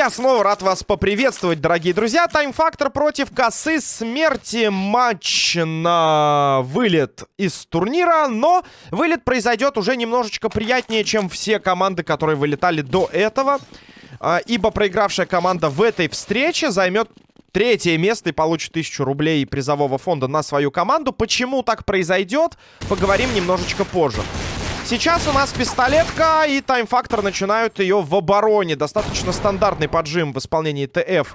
я снова рад вас поприветствовать, дорогие друзья. Тайм-фактор против косы смерти. Матч на вылет из турнира. Но вылет произойдет уже немножечко приятнее, чем все команды, которые вылетали до этого. А, ибо проигравшая команда в этой встрече займет третье место и получит тысячу рублей призового фонда на свою команду. Почему так произойдет, поговорим немножечко позже. Сейчас у нас пистолетка, и тайм-фактор начинают ее в обороне. Достаточно стандартный поджим в исполнении ТФ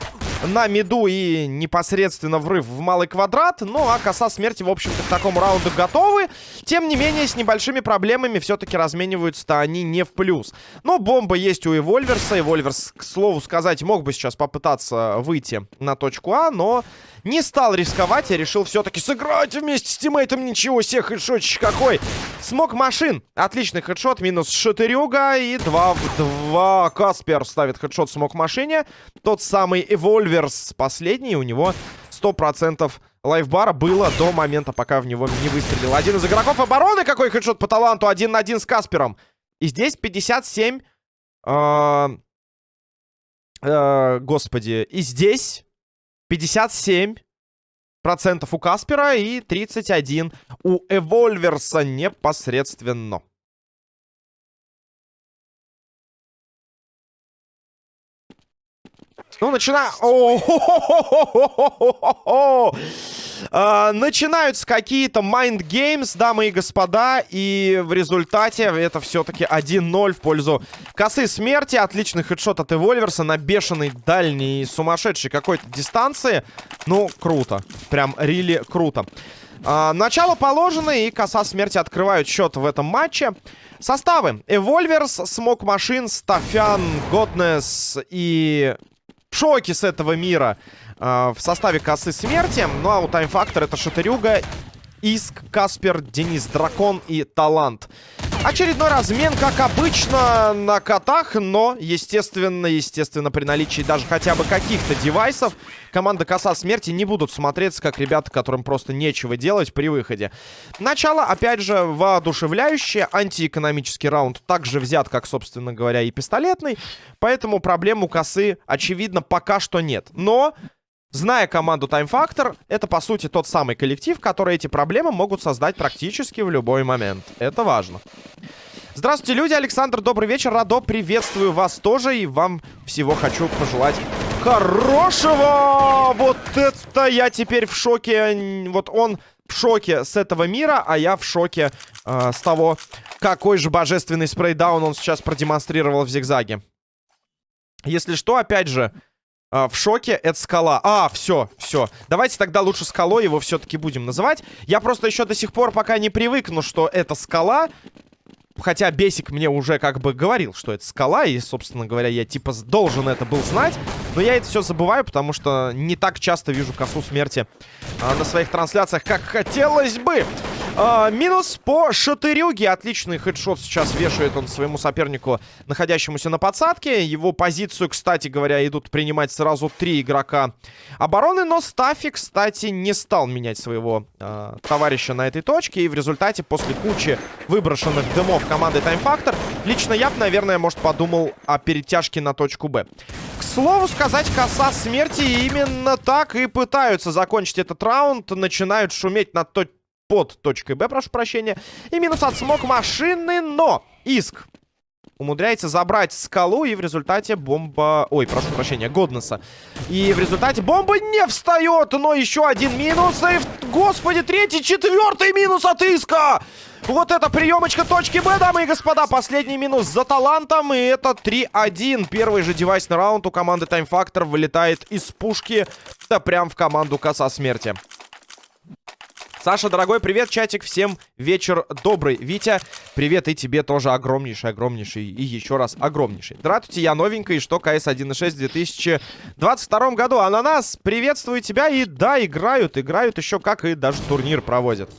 на миду и непосредственно врыв в малый квадрат. Ну, а коса смерти, в общем-то, к такому раунду готовы. Тем не менее, с небольшими проблемами все-таки размениваются-то они не в плюс. Но бомба есть у Эвольверса. Эвольверс, к слову сказать, мог бы сейчас попытаться выйти на точку А, но не стал рисковать и решил все-таки сыграть вместе с тиммейтом. Ничего себе, хедшотчик какой. Смог машин. Отличный хедшот, минус шатырюга и 2 в 2. Каспер ставит хедшот смог машине. Тот самый Эвольверс последний, у него 100% лайфбара было до момента, пока в него не выстрелил. Один из игроков обороны, какой хедшот по таланту, один на один с Каспером. И здесь 57... Э, э, господи, и здесь 57 процентов у Каспера и 31 у Эвольверса непосредственно. Ну, начинаю... А, начинаются какие-то mind games, дамы и господа. И в результате это все-таки 1-0 в пользу косы смерти. Отличный хедшот от Эвольверса на бешеной дальней сумасшедшей какой-то дистанции. Ну, круто. Прям рили круто. А, начало положено, и коса смерти открывают счет в этом матче. Составы. Эвольверс, Смок Машин, Стафян, Годнес и Шоки с этого мира э, в составе косы смерти. Ну а у Factor это Шатырюга, Иск, Каспер, Денис Дракон и Талант. Очередной размен, как обычно, на котах, но, естественно, естественно, при наличии даже хотя бы каких-то девайсов, команда Коса Смерти не будут смотреться, как ребята, которым просто нечего делать при выходе. Начало, опять же, воодушевляющее, антиэкономический раунд также взят, как, собственно говоря, и пистолетный, поэтому проблем у Косы, очевидно, пока что нет. Но Зная команду Time Factor, это, по сути, тот самый коллектив, который эти проблемы могут создать практически в любой момент. Это важно. Здравствуйте, люди. Александр, добрый вечер. Радо, приветствую вас тоже. И вам всего хочу пожелать хорошего. Вот это я теперь в шоке. Вот он в шоке с этого мира, а я в шоке э, с того, какой же божественный спрейдаун он сейчас продемонстрировал в зигзаге. Если что, опять же, в шоке, это скала. А, все, все. Давайте тогда лучше скалой его все-таки будем называть. Я просто еще до сих пор пока не привыкну, что это скала. Хотя Бесик мне уже как бы говорил, что это скала. И, собственно говоря, я типа должен это был знать. Но я это все забываю, потому что не так часто вижу косу смерти а, на своих трансляциях, как хотелось бы. А, минус по Шатырюге. Отличный хедшот сейчас вешает он своему сопернику, находящемуся на подсадке. Его позицию, кстати говоря, идут принимать сразу три игрока обороны. Но Стафи, кстати, не стал менять своего а, товарища на этой точке. И в результате, после кучи выброшенных дымов команды Time Factor, лично я бы, наверное, может, подумал о перетяжке на точку Б. К слову сказать, коса смерти именно так и пытаются закончить этот раунд. Начинают шуметь на точку под точкой Б, прошу прощения. И минус от смог машины, но Иск умудряется забрать скалу, и в результате бомба... Ой, прошу прощения, Годнеса. И в результате бомба не встает, но еще один минус. И, господи, третий, четвертый минус от Иска! Вот это приемочка точки Б, дамы и господа. Последний минус за талантом, и это 3-1. Первый же девайсный раунд у команды Time Factor вылетает из пушки, да прям в команду Коса Смерти. Саша, дорогой, привет, чатик, всем вечер добрый. Витя, привет и тебе тоже огромнейший, огромнейший и еще раз огромнейший. Здравствуйте, я новенький, что КС 1.6 в 2022 году. Ананас, приветствую тебя и да, играют, играют еще как и даже турнир проводят.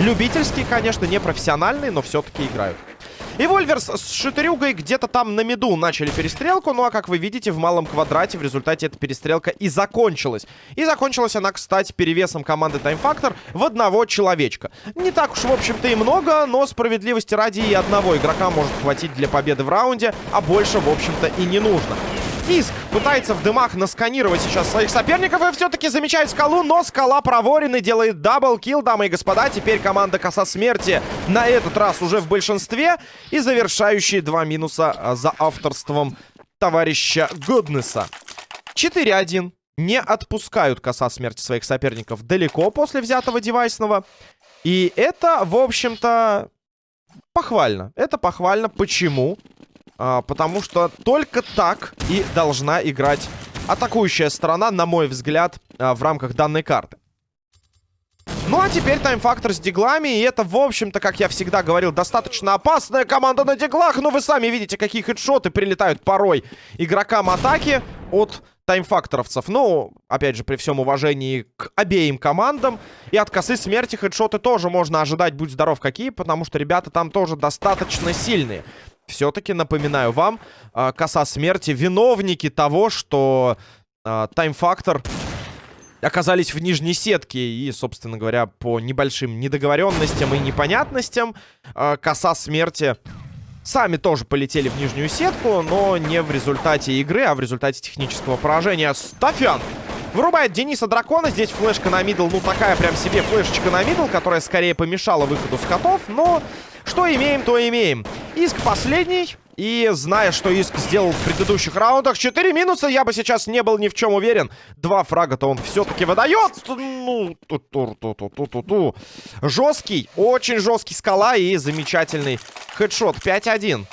Любительский, конечно, не профессиональный, но все-таки играют. И Вольверс с Шатырюгой где-то там на меду начали перестрелку. Ну а как вы видите, в малом квадрате в результате эта перестрелка и закончилась. И закончилась она, кстати, перевесом команды Time Factor в одного человечка. Не так уж, в общем-то, и много, но справедливости ради и одного игрока может хватить для победы в раунде, а больше, в общем-то, и не нужно. Иск пытается в дымах насканировать сейчас своих соперников и все-таки замечает скалу, но скала проворенный делает double kill, дамы и господа. Теперь команда Коса Смерти на этот раз уже в большинстве и завершающие два минуса а, за авторством товарища Гуднеса. 4-1. Не отпускают Коса Смерти своих соперников далеко после взятого девайсного. И это, в общем-то, похвально. Это похвально. Почему? А, потому что только так и должна играть атакующая сторона, на мой взгляд, а, в рамках данной карты. Ну а теперь тайм-фактор с диглами. И это, в общем-то, как я всегда говорил, достаточно опасная команда на диглах. Но вы сами видите, какие хедшоты прилетают порой игрокам атаки от таймфакторовцев. Ну, опять же, при всем уважении к обеим командам. И от косы смерти хедшоты тоже можно ожидать, будь здоров какие, потому что ребята там тоже достаточно сильные. Все-таки, напоминаю вам, э, коса смерти виновники того, что э, таймфактор оказались в нижней сетке. И, собственно говоря, по небольшим недоговоренностям и непонятностям э, коса смерти сами тоже полетели в нижнюю сетку, но не в результате игры, а в результате технического поражения. Стафян вырубает Дениса Дракона. Здесь флешка на middle, ну такая прям себе флешечка на middle, которая скорее помешала выходу скотов, но что имеем, то имеем. Иск последний. И зная, что Иск сделал в предыдущих раундах, 4 минуса, я бы сейчас не был ни в чем уверен. Два фрага-то он все-таки выдает. Ну, ту -ту -ту -ту -ту -ту -ту. Жесткий, очень жесткий скала и замечательный хедшот. 5-1.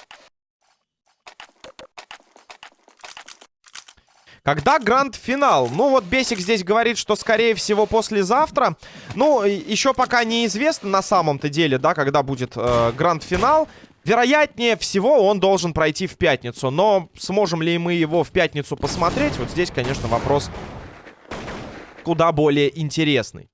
Когда гранд-финал? Ну, вот Бесик здесь говорит, что, скорее всего, послезавтра. Ну, еще пока неизвестно на самом-то деле, да, когда будет э, гранд-финал. Вероятнее всего, он должен пройти в пятницу. Но сможем ли мы его в пятницу посмотреть? Вот здесь, конечно, вопрос куда более интересный.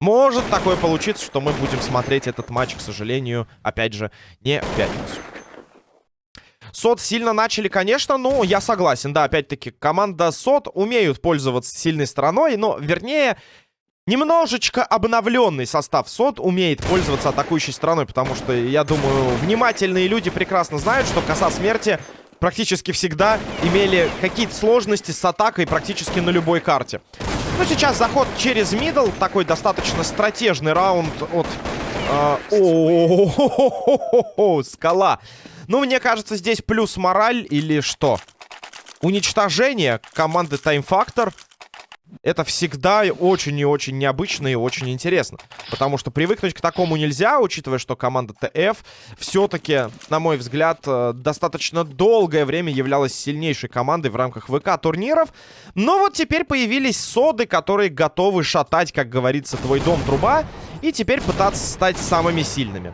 Может такое получиться, что мы будем смотреть этот матч, к сожалению, опять же, не в пятницу. Сот сильно начали, конечно, но я согласен. Да, опять-таки, команда Сот умеют пользоваться сильной стороной, но, вернее, немножечко обновленный состав СОД умеет пользоваться атакующей стороной, потому что, я думаю, внимательные люди прекрасно знают, что коса смерти практически всегда имели какие-то сложности с атакой практически на любой карте. Ну, сейчас заход через мидл, такой достаточно стратежный раунд от... Э, о, -о, -о, скала. Ну, мне кажется, здесь плюс мораль или что? Уничтожение команды Time Factor это всегда очень и очень необычно и очень интересно. Потому что привыкнуть к такому нельзя, учитывая, что команда ТФ все-таки, на мой взгляд, э, достаточно долгое время являлась сильнейшей командой в рамках ВК-турниров. Но вот теперь появились соды, которые готовы шатать, как говорится, твой дом-труба, и теперь пытаться стать самыми сильными.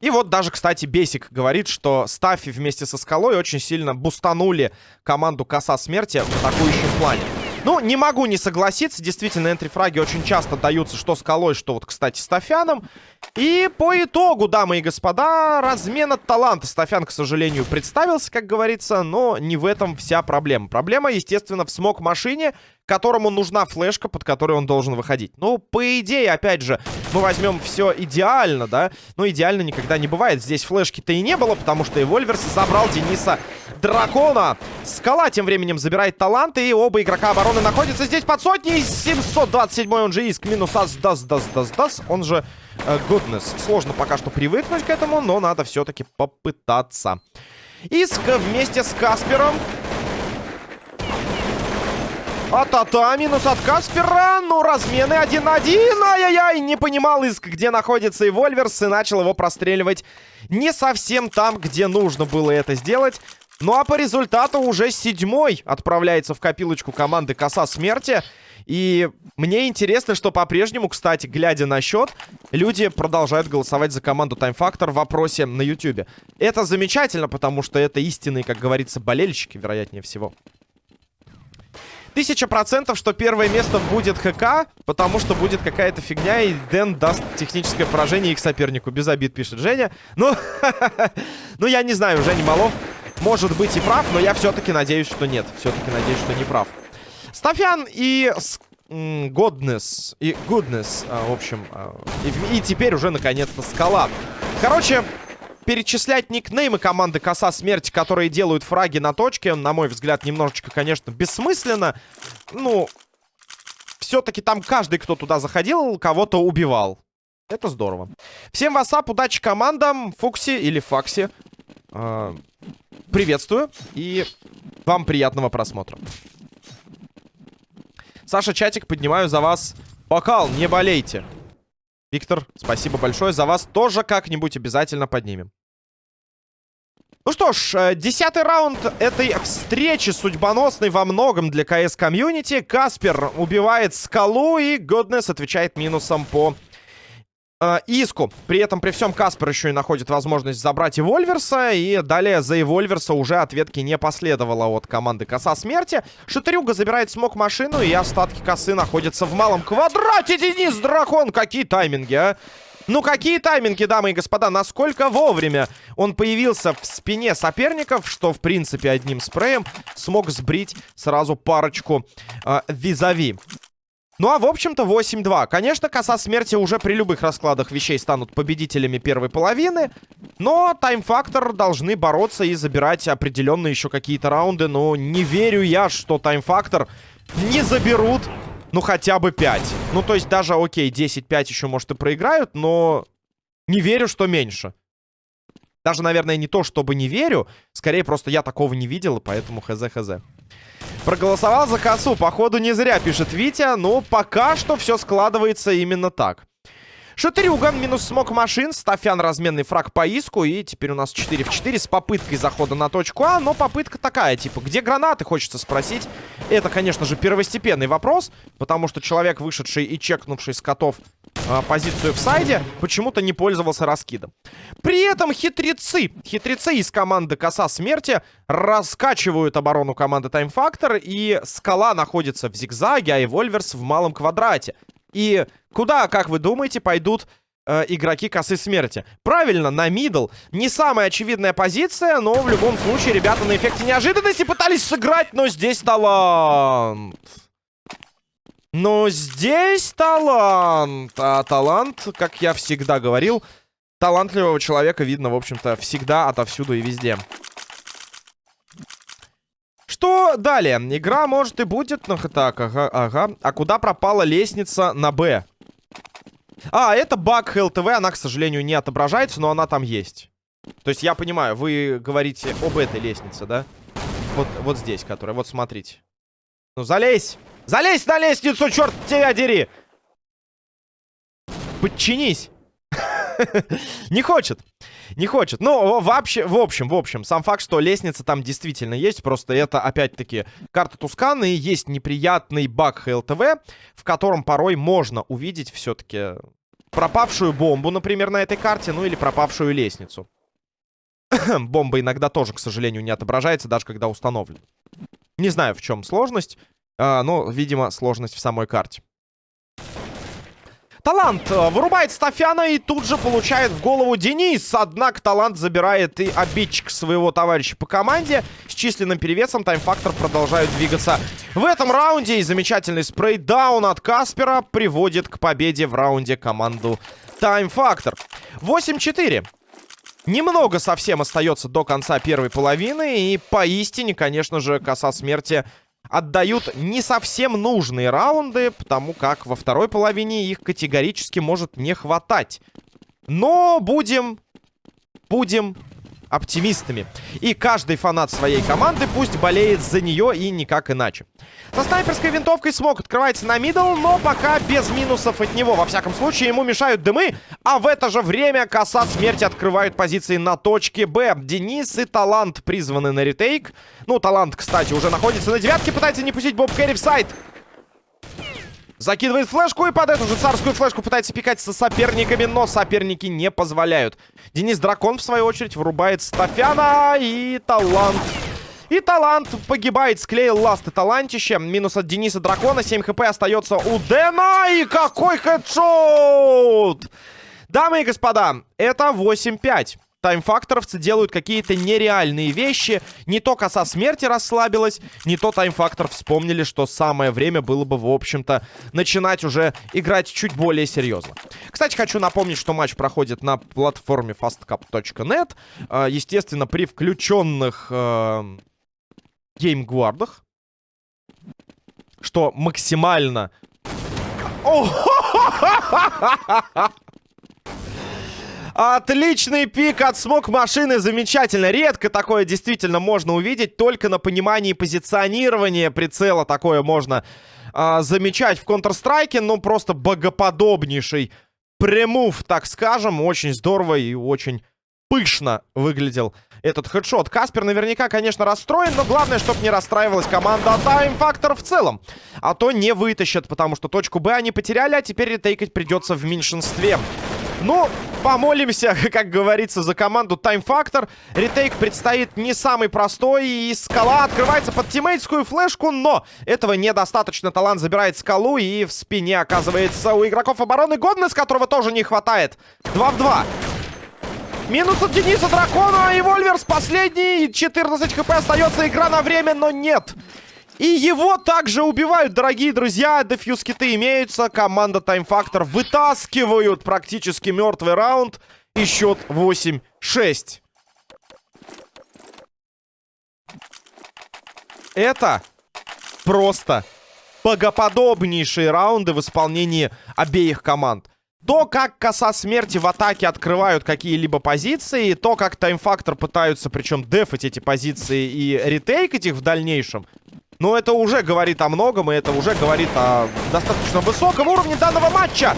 И вот даже, кстати, Бесик говорит, что Стаффи вместе со Скалой очень сильно бустанули команду Коса Смерти в атакующем плане. Ну, не могу не согласиться. Действительно, энтрифраги очень часто даются что Скалой, что вот, кстати, Стафяном. И по итогу, дамы и господа, размена таланта. Стафян, к сожалению, представился, как говорится, но не в этом вся проблема. Проблема, естественно, в смог-машине, которому нужна флешка, под которой он должен выходить. Ну, по идее, опять же, мы возьмем все идеально, да? Но идеально никогда не бывает. Здесь флешки-то и не было, потому что Эвольверс забрал Дениса Дракона. Скала тем временем забирает таланты, и оба игрока обороны находятся здесь под сотней. 727 он же иск, минус ас, дас, дас, дас, дас. Он же э, Goodness. Сложно пока что привыкнуть к этому, но надо все-таки попытаться. Иск вместе с Каспером а-та-та, минус от Каспера. Ну, размены один на один. Ай-яй-яй, не понимал Иск, где находится и Вольверс, и начал его простреливать не совсем там, где нужно было это сделать. Ну, а по результату уже седьмой отправляется в копилочку команды Коса Смерти. И мне интересно, что по-прежнему, кстати, глядя на счет, люди продолжают голосовать за команду Time Factor в вопросе на YouTube. Это замечательно, потому что это истинные, как говорится, болельщики, вероятнее всего. Тысяча процентов, что первое место будет ХК, потому что будет какая-то фигня, и Дэн даст техническое поражение их сопернику. Без обид, пишет Женя. Ну, ну я не знаю, Женя Малов может быть и прав, но я все-таки надеюсь, что нет. Все-таки надеюсь, что не прав. Стафян и Godness и Goodness, а, в общем, а, и, и теперь уже наконец-то Скала Короче, перечислять никнеймы команды Коса Смерти, которые делают фраги на точке, на мой взгляд, немножечко, конечно, бессмысленно. Ну, все-таки там каждый, кто туда заходил, кого-то убивал. Это здорово. Всем вассап, удачи командам, Фукси или Факси. Э, приветствую и вам приятного просмотра. Саша, чатик, поднимаю за вас бокал, не болейте. Виктор, спасибо большое. За вас тоже как-нибудь обязательно поднимем. Ну что ж, э, десятый раунд этой встречи судьбоносной во многом для КС комьюнити. Каспер убивает скалу и Годнес отвечает минусом по э, иску. При этом, при всем, Каспер еще и находит возможность забрать Эвольверса. И далее за Эвольверса уже ответки не последовало от команды Коса Смерти. Шатырюга забирает смог машину, и остатки косы находятся в малом квадрате. Денис Дракон, какие тайминги, а? Ну, какие тайминги, дамы и господа, насколько вовремя он появился в спине соперников, что, в принципе, одним спреем смог сбрить сразу парочку э, визави. Ну а в общем-то 8-2. Конечно, коса смерти уже при любых раскладах вещей станут победителями первой половины. Но тайм-фактор должны бороться и забирать определенные еще какие-то раунды. Но не верю я, что тайм-фактор не заберут, ну хотя бы 5. Ну то есть даже, окей, 10-5 еще может и проиграют, но не верю, что меньше. Даже, наверное, не то, чтобы не верю. Скорее, просто я такого не видел, поэтому хз-хз. Проголосовал за косу. Походу, не зря, пишет Витя. Но пока что все складывается именно так. Шатырюган минус смог машин. Стафян разменный фраг по иску. И теперь у нас 4 в 4 с попыткой захода на точку А. Но попытка такая, типа, где гранаты, хочется спросить. Это, конечно же, первостепенный вопрос. Потому что человек, вышедший и чекнувший с котов э, позицию в сайде, почему-то не пользовался раскидом. При этом хитрецы, хитрецы из команды Коса Смерти раскачивают оборону команды Time Factor, и Скала находится в зигзаге, а Эвольверс в малом квадрате. И куда, как вы думаете, пойдут э, игроки Косы Смерти? Правильно, на мидл. Не самая очевидная позиция, но в любом случае ребята на эффекте неожиданности пытались сыграть, но здесь талант. Но здесь талант. А талант, как я всегда говорил, талантливого человека видно, в общем-то, всегда, отовсюду и везде. Что далее? Игра, может, и будет... Ну, так, ага, ага. А куда пропала лестница на Б? А, это баг ХЛТВ, она, к сожалению, не отображается, но она там есть. То есть я понимаю, вы говорите об этой лестнице, да? Вот, вот здесь, которая, вот смотрите. Ну, залезь! Залезь на лестницу, черт тебя дери! Подчинись! Не хочет. Не хочет. Ну, вообще, в общем, в общем, сам факт, что лестница там действительно есть, просто это, опять-таки, карта Тусканы, и есть неприятный баг ХЛТВ, в котором порой можно увидеть все-таки пропавшую бомбу, например, на этой карте, ну или пропавшую лестницу. Бомба иногда тоже, к сожалению, не отображается, даже когда установлен. Не знаю, в чем сложность. А, но, видимо, сложность в самой карте. Талант э, вырубает Стафяна и тут же получает в голову Денис. Однако Талант забирает и обидчик своего товарища по команде. С численным перевесом таймфактор продолжают двигаться в этом раунде. И замечательный спрейдаун от Каспера приводит к победе в раунде команду таймфактор. 8-4. Немного совсем остается до конца первой половины. И поистине, конечно же, коса смерти отдают не совсем нужные раунды, потому как во второй половине их категорически может не хватать. Но будем... Будем оптимистами. И каждый фанат своей команды пусть болеет за нее и никак иначе. Со снайперской винтовкой смог открывается на middle, но пока без минусов от него. Во всяком случае, ему мешают дымы, а в это же время коса смерти открывают позиции на точке Б. Денис и Талант призваны на retake. Ну, Талант, кстати, уже находится на девятке, пытается не пустить Боб Керри в сайт. Закидывает флешку и под эту же царскую флешку пытается пикать со соперниками, но соперники не позволяют. Денис Дракон, в свою очередь, вырубает Стафяна и талант. И талант погибает, склеил ласты талантище. Минус от Дениса Дракона, 7 хп остается у Дэна. И какой хедшот! Дамы и господа, это 8-5. Таймфакторовцы делают какие-то нереальные вещи. Не то коса смерти расслабилась, не то таймфактор вспомнили, что самое время было бы, в общем-то, начинать уже играть чуть более серьезно. Кстати, хочу напомнить, что матч проходит на платформе fastcup.net. Э, естественно, при включенных э, геймгвардах. Что максимально... Отличный пик от смог машины, замечательно. Редко такое действительно можно увидеть, только на понимании позиционирования прицела такое можно а, замечать в Counter-Strike. Ну, просто богоподобнейший премув, так скажем. Очень здорово и очень пышно выглядел этот хедшот. Каспер наверняка, конечно, расстроен, но главное, чтобы не расстраивалась команда Time Factor в целом. А то не вытащат, потому что точку Б они потеряли, а теперь ретейкать придется в меньшинстве. Ну, помолимся, как говорится, за команду Time Factor. Ретейк предстоит не самый простой, и скала открывается под тиммейтскую флешку, но этого недостаточно. Талант забирает скалу, и в спине оказывается у игроков обороны Годнес, которого тоже не хватает. 2 в 2. Минус от Дениса Дракона и Вольверс последний. 14 хп остается игра на время, но нет. И его также убивают, дорогие друзья. Дефьюз киты имеются. Команда Time Factor вытаскивают практически мертвый раунд. И счет 8-6. Это просто богоподобнейшие раунды в исполнении обеих команд. То, как коса смерти в атаке открывают какие-либо позиции, то, как таймфактор пытаются, причем, дефать эти позиции и ретейкать их в дальнейшем, ну, это уже говорит о многом, и это уже говорит о достаточно высоком уровне данного матча.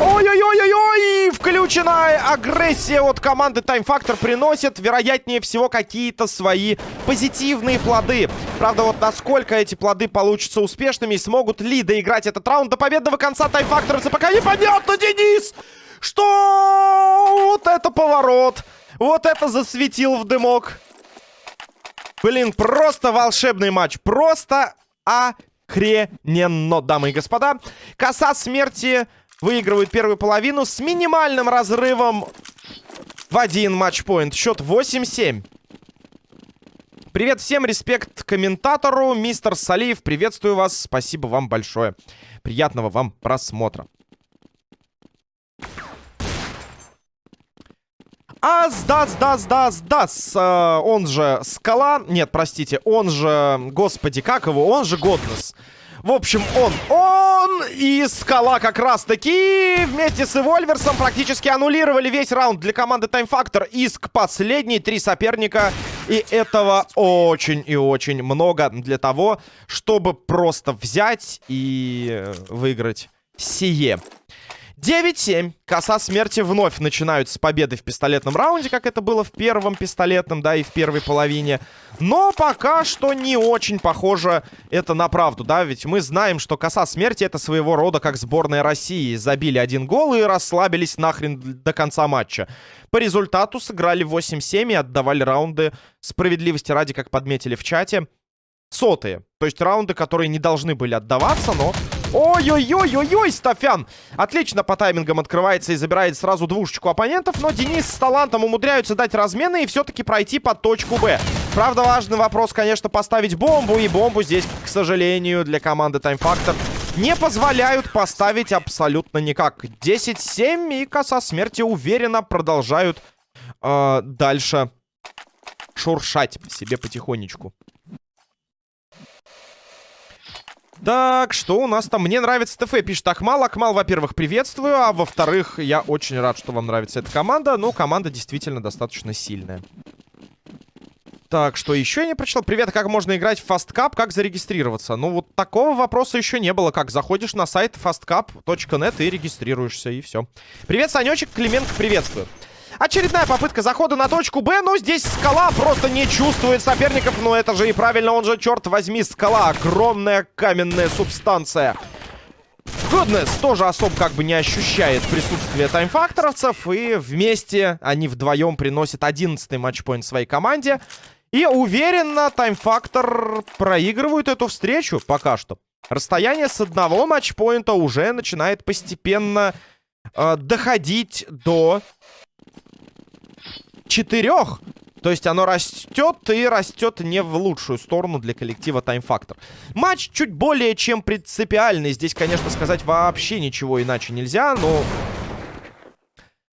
Ой-ой-ой-ой-ой! Включенная агрессия от команды Time Factor приносит, вероятнее всего, какие-то свои позитивные плоды. Правда, вот насколько эти плоды получатся успешными смогут ли доиграть этот раунд до победного конца Time Factor, пока непонятно, Денис! Что? Вот это поворот! Вот это засветил в дымок! Блин, просто волшебный матч. Просто охрененно, дамы и господа. Коса смерти выигрывает первую половину с минимальным разрывом в один матчпоинт. Счет 8-7. Привет всем, респект комментатору, мистер Салиев, приветствую вас, спасибо вам большое. Приятного вам просмотра. Ас, дас, дас, дас, дас. Э, он же Скала. Нет, простите, он же... Господи, как его? Он же Годнес. В общем, он, он и Скала как раз-таки вместе с Эвольверсом практически аннулировали весь раунд для команды Time Factor. Иск последний, три соперника. И этого очень и очень много для того, чтобы просто взять и выиграть сие. 9-7. Коса смерти вновь начинают с победы в пистолетном раунде, как это было в первом пистолетном, да, и в первой половине. Но пока что не очень похоже это на правду, да, ведь мы знаем, что коса смерти это своего рода как сборная России. Забили один гол и расслабились нахрен до конца матча. По результату сыграли 8-7 и отдавали раунды справедливости ради, как подметили в чате, сотые. То есть раунды, которые не должны были отдаваться, но Ой-ой-ой-ой-ой, Стафян! Отлично по таймингам открывается и забирает сразу двушечку оппонентов, но Денис с талантом умудряются дать размены и все-таки пройти под точку Б. Правда, важный вопрос, конечно, поставить бомбу, и бомбу здесь, к сожалению, для команды Time Factor не позволяют поставить абсолютно никак. 10-7 и коса смерти уверенно продолжают э, дальше шуршать себе потихонечку. Так, что у нас там? Мне нравится ТФ, пишет Акмал. Акмал, во-первых, приветствую, а во-вторых, я очень рад, что вам нравится эта команда. Ну, команда действительно достаточно сильная. Так, что еще я не прочитал? Привет, как можно играть в Fast Cup? Как зарегистрироваться? Ну, вот такого вопроса еще не было. Как, заходишь на сайт fastcup.net и регистрируешься, и все. Привет, Санечек, Клименко, приветствую. Очередная попытка захода на точку Б, но здесь скала просто не чувствует соперников. Но это же неправильно, он же, черт возьми, скала. Огромная каменная субстанция. Годнес тоже особо как бы не ощущает присутствие таймфакторовцев. И вместе они вдвоем приносят 11-й матчпоинт своей команде. И уверенно таймфактор проигрывают эту встречу пока что. Расстояние с одного матчпоинта уже начинает постепенно э, доходить до четырех. То есть оно растет и растет не в лучшую сторону для коллектива Time Factor. Матч чуть более чем принципиальный. Здесь, конечно, сказать вообще ничего иначе нельзя, но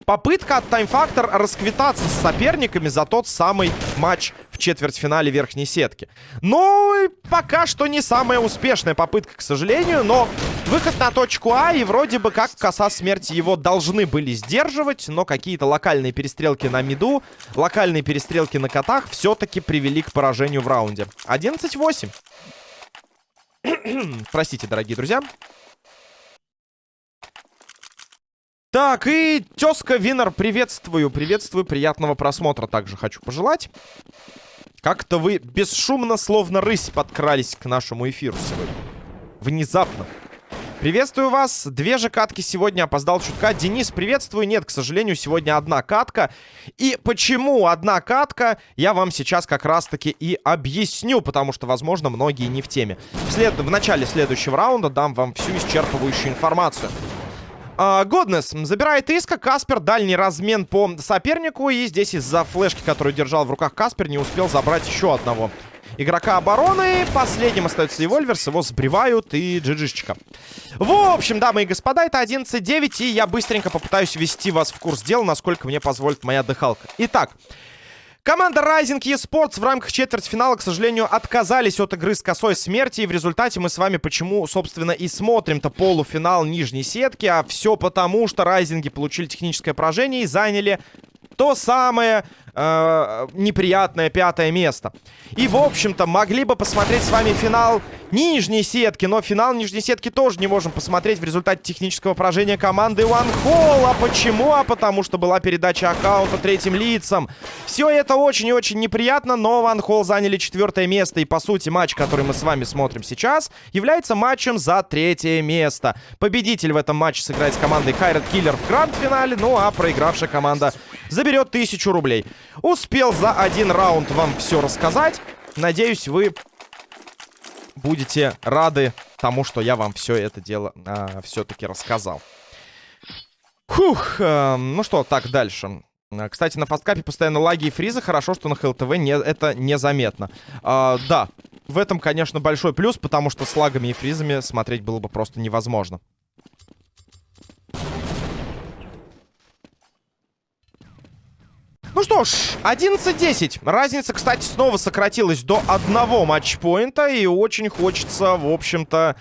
попытка от Time Factor расквитаться с соперниками за тот самый матч в четвертьфинале верхней сетки. Ну, пока что не самая успешная попытка, к сожалению, но выход на точку А, и вроде бы как коса смерти его должны были сдерживать, но какие-то локальные перестрелки на миду, локальные перестрелки на котах все-таки привели к поражению в раунде. 11-8. Простите, дорогие друзья. Так, и тезка Винер, приветствую, приветствую, приятного просмотра также хочу пожелать. Как-то вы бесшумно, словно рысь, подкрались к нашему эфиру сегодня. Внезапно. Приветствую вас. Две же катки сегодня опоздал чутка. Денис, приветствую. Нет, к сожалению, сегодня одна катка. И почему одна катка, я вам сейчас как раз-таки и объясню, потому что, возможно, многие не в теме. Вслед... В начале следующего раунда дам вам всю исчерпывающую информацию. Годнес uh, забирает иска. Каспер дальний размен по сопернику. И здесь из-за флешки, которую держал в руках Каспер, не успел забрать еще одного игрока обороны. Последним остается Эвольверс. Его сбривают и джиджишечка. В общем, дамы и господа, это 11-9. И я быстренько попытаюсь ввести вас в курс дела, насколько мне позволит моя дыхалка. Итак, Команда Rising eSports в рамках четвертьфинала, к сожалению, отказались от игры с косой смерти. И в результате мы с вами почему, собственно, и смотрим-то полуфинал нижней сетки. А все потому, что Райзинги получили техническое поражение и заняли то самое э, неприятное пятое место. И, в общем-то, могли бы посмотреть с вами финал нижней сетки, но финал нижней сетки тоже не можем посмотреть в результате технического поражения команды One. А почему? А потому что была передача аккаунта третьим лицам. Все это очень и очень неприятно, но One заняли четвертое место. И, по сути, матч, который мы с вами смотрим сейчас, является матчем за третье место. Победитель в этом матче сыграет с командой Хайрат Киллер в гранд-финале, ну а проигравшая команда заберет тысячу рублей. Успел за один раунд вам все рассказать. Надеюсь, вы будете рады тому, что я вам все это дело а, все-таки рассказал. Фух, э, ну что, так, дальше. А, кстати, на фасткапе постоянно лаги и фризы. Хорошо, что на ХЛТВ не, это незаметно. А, да, в этом, конечно, большой плюс, потому что с лагами и фризами смотреть было бы просто невозможно. Ну что ж, 11-10. Разница, кстати, снова сократилась до одного матчпоинта. И очень хочется, в общем-то,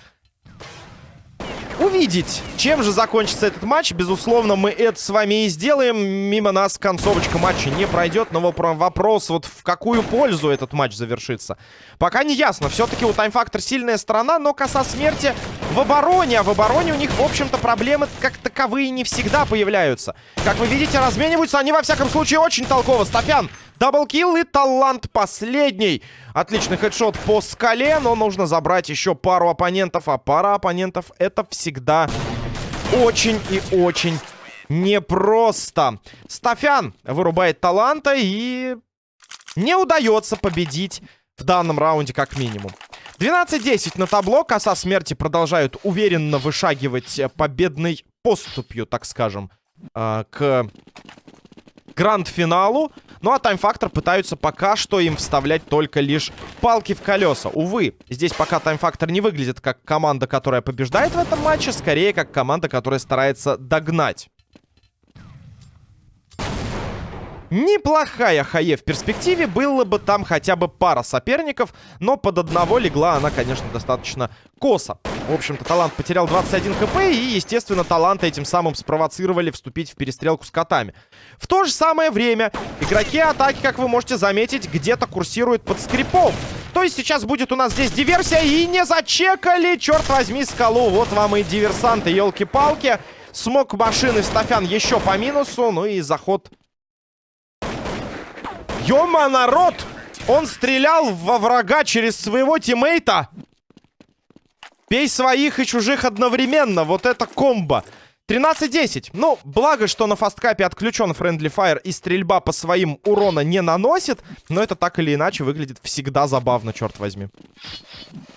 увидеть, чем же закончится этот матч. Безусловно, мы это с вами и сделаем. Мимо нас концовочка матча не пройдет. Но вопрос, вот в какую пользу этот матч завершится. Пока не ясно. Все-таки у Factor сильная сторона, но коса смерти в обороне. А в обороне у них, в общем-то, проблемы как таковые не всегда появляются. Как вы видите, размениваются они, во всяком случае, очень толково. Стафян Даблкил и талант последний. Отличный хедшот по скале, но нужно забрать еще пару оппонентов. А пара оппонентов это всегда очень и очень непросто. Стафян вырубает таланта и не удается победить в данном раунде как минимум. 12-10 на табло. Коса смерти продолжают уверенно вышагивать победной поступью, так скажем, э, к гранд-финалу. Ну а Factor пытаются пока что им вставлять только лишь палки в колеса. Увы, здесь пока Factor не выглядит как команда, которая побеждает в этом матче, скорее как команда, которая старается догнать. Неплохая хае в перспективе, было бы там хотя бы пара соперников, но под одного легла она, конечно, достаточно косо. В общем-то, талант потерял 21 хп, и, естественно, таланты этим самым спровоцировали вступить в перестрелку с котами. В то же самое время игроки атаки, как вы можете заметить, где-то курсируют под скрипом. То есть сейчас будет у нас здесь диверсия, и не зачекали, черт возьми, скалу. Вот вам и диверсанты, елки-палки. Смог машины Стафян еще по минусу, ну и заход Ёма, народ! Он стрелял во врага через своего тиммейта. Пей своих и чужих одновременно. Вот это комбо. 13-10. Ну, благо, что на фасткапе отключен Friendly Fire и стрельба по своим урона не наносит. Но это так или иначе выглядит всегда забавно, черт возьми.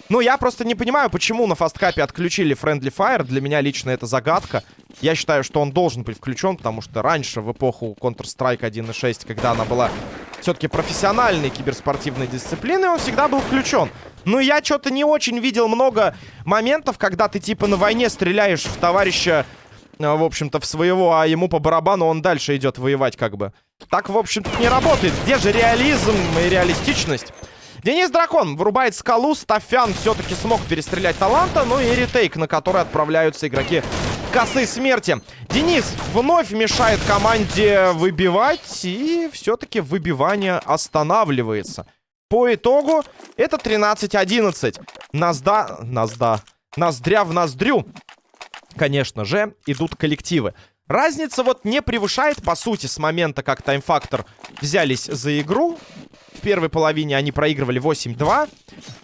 Ну, я просто не понимаю, почему на фасткапе отключили Friendly Fire. Для меня лично это загадка. Я считаю, что он должен быть включен, потому что раньше, в эпоху Counter-Strike 1.6, когда она была все-таки профессиональной киберспортивной дисциплиной, он всегда был включен. Но я что-то не очень видел много моментов, когда ты типа на войне стреляешь в товарища, в общем-то, в своего, а ему по барабану он дальше идет воевать как бы. Так, в общем-то, не работает. Где же реализм и реалистичность? Денис Дракон вырубает скалу. Стафян все-таки смог перестрелять таланта. Ну и ретейк, на который отправляются игроки косы смерти. Денис вновь мешает команде выбивать. И все-таки выбивание останавливается. По итогу это 13-11. Назда... Назда... Ноздря в ноздрю. Конечно же, идут коллективы. Разница вот не превышает, по сути, с момента, как таймфактор взялись за игру. В первой половине они проигрывали 8-2.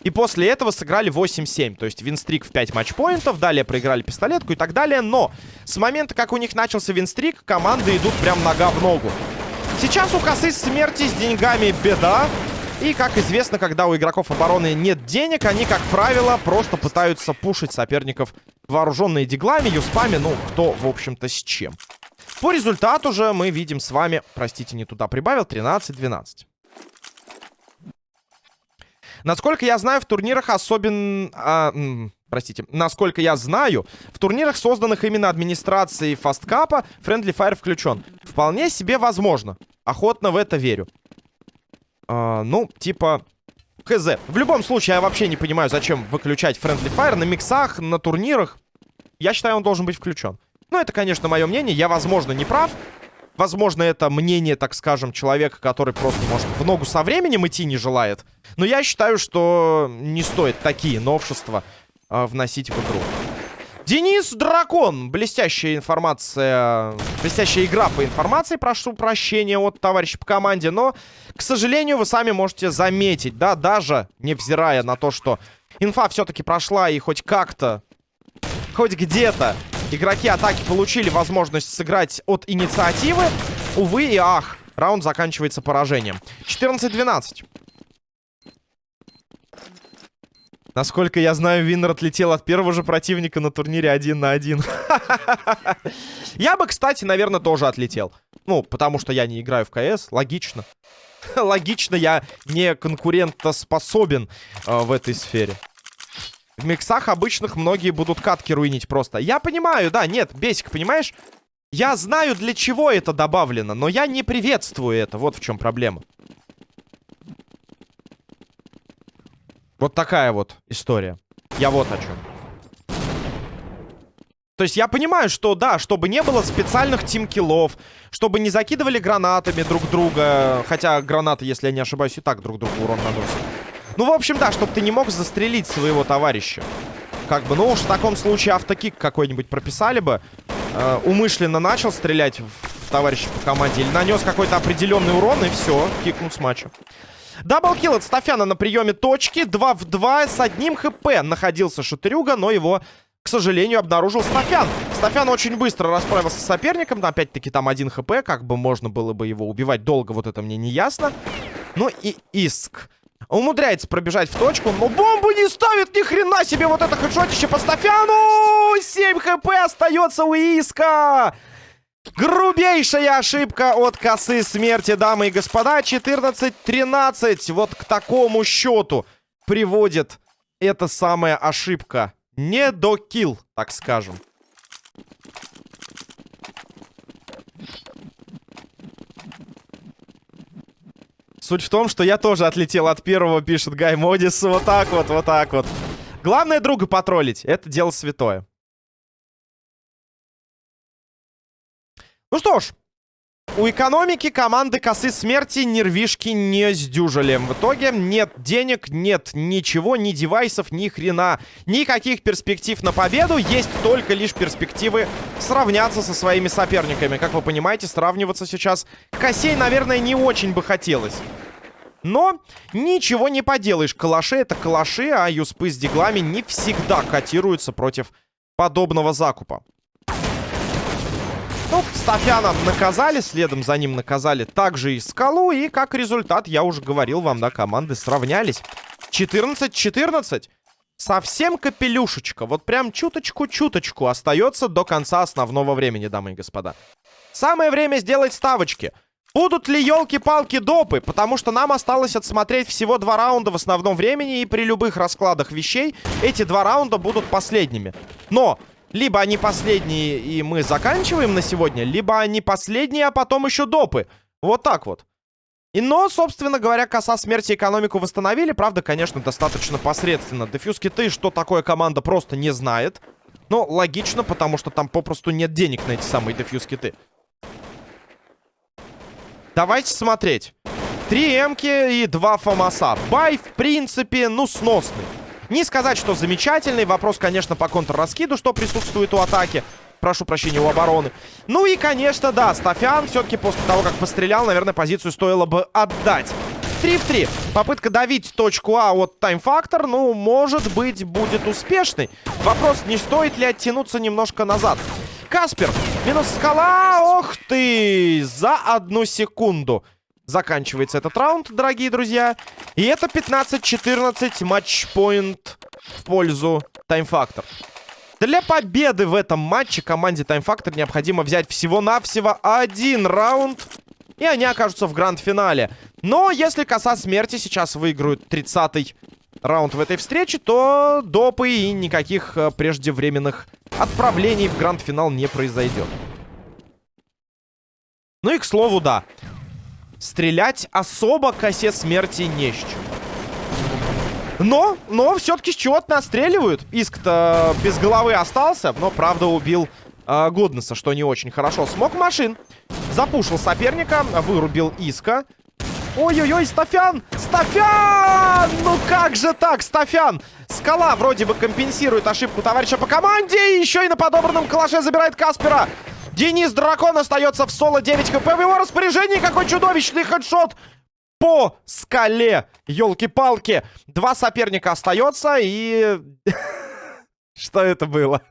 И после этого сыграли 8-7. То есть винстрик в 5 матчпоинтов. Далее проиграли пистолетку и так далее. Но с момента, как у них начался винстрик, команды идут прям нога в ногу. Сейчас у косы смерти с деньгами беда. И, как известно, когда у игроков обороны нет денег, они, как правило, просто пытаются пушить соперников вооруженные диглами, юспами, ну, кто, в общем-то, с чем. По результату же мы видим с вами, простите, не туда прибавил, 13-12. Насколько я знаю, в турнирах особенно... А, простите. Насколько я знаю, в турнирах, созданных именно администрацией фасткапа, Friendly Fire включен. Вполне себе возможно. Охотно в это верю. А, ну, типа... Хз. В любом случае, я вообще не понимаю, зачем выключать Friendly Fire на миксах, на турнирах. Я считаю, он должен быть включен. Ну, это, конечно, мое мнение. Я, возможно, не прав. Возможно, это мнение, так скажем, человека, который просто, может, в ногу со временем идти не желает. Но я считаю, что не стоит такие новшества э, вносить в игру. Денис Дракон. Блестящая информация. Блестящая игра по информации. Прошу прощения от товарища по команде. Но, к сожалению, вы сами можете заметить, да, даже невзирая на то, что инфа все-таки прошла и хоть как-то, хоть где-то игроки атаки получили возможность сыграть от инициативы. Увы и ах, раунд заканчивается поражением. 14-12. Насколько я знаю, Виннер отлетел от первого же противника на турнире один на один. Я бы, кстати, наверное, тоже отлетел. Ну, потому что я не играю в КС. Логично. Логично, я не конкурентоспособен э, в этой сфере. В миксах обычных многие будут катки руинить просто. Я понимаю, да, нет, Бесик, понимаешь? Я знаю, для чего это добавлено, но я не приветствую это. Вот в чем проблема. Вот такая вот история. Я вот о чем. То есть я понимаю, что да, чтобы не было специальных тимкиллов, чтобы не закидывали гранатами друг друга. Хотя гранаты, если я не ошибаюсь, и так друг другу урон наносят. Ну, в общем, да, чтобы ты не мог застрелить своего товарища. Как бы, ну уж в таком случае автокик какой-нибудь прописали бы. Э, умышленно начал стрелять в товарища по команде. Или нанес какой-то определенный урон, и все, кикнут с матча. Даблкил от Стафяна на приеме точки. 2 в 2 с одним хп находился Шатырюга, но его, к сожалению, обнаружил Стафян. Стафян очень быстро расправился с соперником. Опять-таки там один хп, как бы можно было бы его убивать долго, вот это мне не ясно. Ну и Иск. Умудряется пробежать в точку, но бомбу не ставит, ни хрена себе, вот это хедшотище по Стафяну! 7 хп остается у Иска! Грубейшая ошибка от косы смерти, дамы и господа. 14-13. Вот к такому счету приводит эта самая ошибка. Не до килл, так скажем. Суть в том, что я тоже отлетел от первого, пишет Гай Модис. Вот так вот, вот так вот. Главное друга потроллить. Это дело святое. Ну что ж, у экономики команды косы смерти нервишки не сдюжили. В итоге нет денег, нет ничего, ни девайсов, ни хрена. Никаких перспектив на победу. Есть только лишь перспективы сравняться со своими соперниками. Как вы понимаете, сравниваться сейчас Косей, наверное, не очень бы хотелось. Но ничего не поделаешь. Калаши это калаши, а юспы с диглами не всегда котируются против подобного закупа. Ну, Стафяна наказали, следом за ним наказали также и Скалу. И как результат, я уже говорил вам, да, команды сравнялись. 14-14. совсем капелюшечка, вот прям чуточку-чуточку остается до конца основного времени, дамы и господа. Самое время сделать ставочки. Будут ли елки-палки допы? Потому что нам осталось отсмотреть всего два раунда в основном времени, и при любых раскладах вещей эти два раунда будут последними. Но либо они последние, и мы заканчиваем на сегодня, либо они последние, а потом еще допы. Вот так вот. И, но, собственно говоря, коса смерти экономику восстановили. Правда, конечно, достаточно посредственно. Дефьюз киты, что такое команда, просто не знает. Но логично, потому что там попросту нет денег на эти самые дефьюз киты. Давайте смотреть. Три эмки и два фамаса. Бай, в принципе, ну, сносный. Не сказать, что замечательный. Вопрос, конечно, по контрраскиду, что присутствует у атаки прошу прощения, у обороны. Ну и, конечно, да, Стафян все-таки после того, как пострелял, наверное, позицию стоило бы отдать. 3 в 3. Попытка давить точку А от тайм-фактор, ну, может быть, будет успешной. Вопрос, не стоит ли оттянуться немножко назад. Каспер, минус скала, ох ты, за одну секунду. Заканчивается этот раунд, дорогие друзья. И это 15-14 матчпоинт в пользу тайм-фактор. Для победы в этом матче команде Time Factor необходимо взять всего-навсего один раунд. И они окажутся в гранд-финале. Но если коса смерти сейчас выиграют 30-й раунд в этой встрече, то допы и никаких э, преждевременных отправлений в гранд-финал не произойдет. Ну и к слову, да. Стрелять особо косе смерти не с чем. Но, но все-таки с чего-то настреливают. Иск-то без головы остался, но, правда, убил э, Гуднеса, что не очень хорошо. Смог машин. Запушил соперника, вырубил Иска. Ой-ой-ой, Стафян! Стафян! Ну как же так, Стафян? Скала вроде бы компенсирует ошибку товарища по команде. И еще и на подобранном калаше забирает Каспера. Денис Дракон остается в соло 9 хп в его распоряжении. Какой чудовищный хедшот по скале. Елки-палки. Два соперника остается и... Что это было?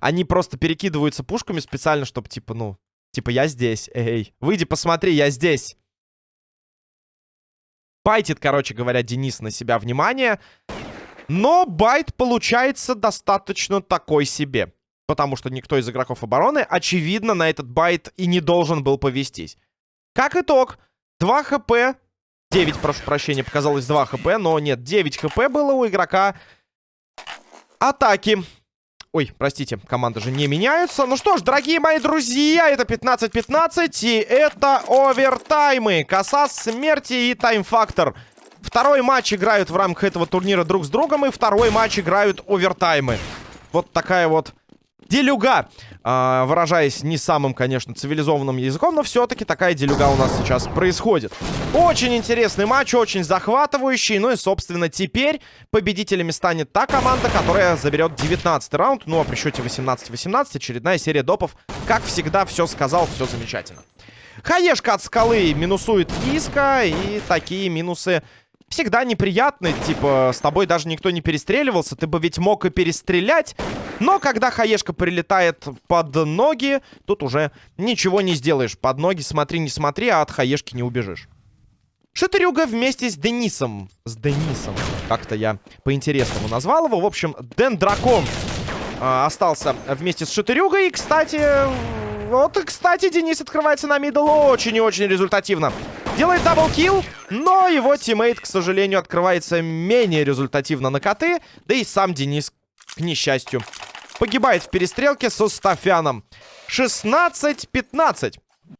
Они просто перекидываются пушками специально, чтобы типа, ну... Типа, я здесь, эй. Выйди, посмотри, я здесь. Байтит, короче говоря, Денис на себя внимание. Но bait получается достаточно такой себе. Потому что никто из игроков обороны, очевидно, на этот bait и не должен был повестись. Как итог, 2 хп. 9, прошу прощения, показалось 2 хп. Но нет, 9 хп было у игрока атаки. Ой, простите, команды же не меняются. Ну что ж, дорогие мои друзья, это 15-15. И это овертаймы. Коса смерти и тайм-фактор. Второй матч играют в рамках этого турнира друг с другом. И второй матч играют овертаймы. Вот такая вот делюга. Э, выражаясь не самым, конечно, цивилизованным языком, но все-таки такая делюга у нас сейчас происходит. Очень интересный матч, очень захватывающий. Ну и, собственно, теперь победителями станет та команда, которая заберет 19 раунд. Ну а при счете 18-18 очередная серия допов. Как всегда, все сказал, все замечательно. Хаешка от скалы минусует Иска, и такие минусы всегда неприятно. Типа, с тобой даже никто не перестреливался. Ты бы ведь мог и перестрелять. Но когда хаешка прилетает под ноги, тут уже ничего не сделаешь. Под ноги смотри, не смотри, а от хаешки не убежишь. Шатырюга вместе с Денисом. С Денисом. Как-то я по-интересному назвал его. В общем, Ден Дракон э, остался вместе с Шатырюгой. И, кстати, вот, кстати, Денис открывается на middle очень и очень результативно. Делает double kill, но его teammate, к сожалению, открывается менее результативно на коты. Да и сам Денис, к несчастью, погибает в перестрелке со Стафяном. 16-15.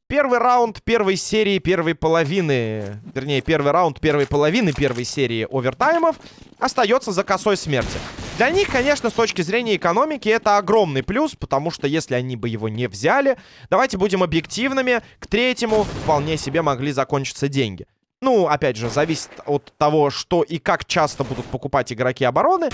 Первый раунд первой серии первой половины, вернее, первый раунд первой половины первой серии овертаймов остается за косой смерти. Для них, конечно, с точки зрения экономики это огромный плюс, потому что если они бы его не взяли, давайте будем объективными, к третьему вполне себе могли закончиться деньги. Ну, опять же, зависит от того, что и как часто будут покупать игроки обороны.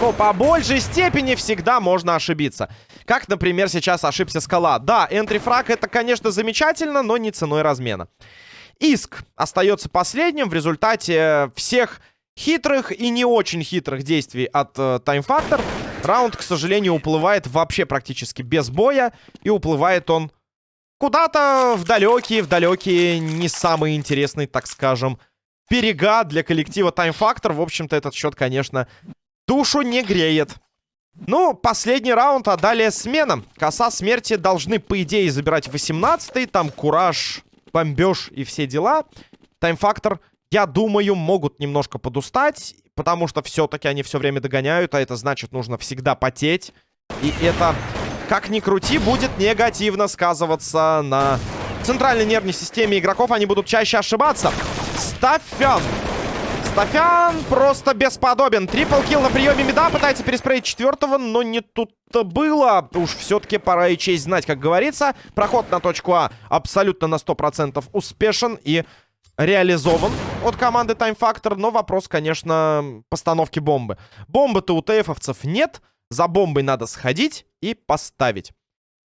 Но по большей степени всегда можно ошибиться. Как, например, сейчас ошибся Скала. Да, энтрифраг это, конечно, замечательно, но не ценой размена. Иск остается последним в результате всех хитрых и не очень хитрых действий от э, Time Factor. Раунд, к сожалению, уплывает вообще практически без боя. И уплывает он куда-то в далекие, в далекие, не самые интересные, так скажем, берега для коллектива Time Factor. В общем-то, этот счет, конечно, душу не греет. Ну, последний раунд, а далее смена. Коса смерти должны, по идее, забирать 18-й. Там кураж, бомбеж и все дела. Тайм-фактор, я думаю, могут немножко подустать. Потому что все-таки они все время догоняют. А это значит, нужно всегда потеть. И это, как ни крути, будет негативно сказываться на центральной нервной системе игроков. Они будут чаще ошибаться. Стафян Стафян просто бесподобен. Трипл килл на приеме меда. Пытается переспреить четвертого, но не тут-то было. Уж все-таки пора и честь знать, как говорится. Проход на точку А абсолютно на 100% успешен и реализован от команды Time Factor. Но вопрос, конечно, постановки бомбы. Бомбы-то у ТФовцев нет. За бомбой надо сходить и поставить.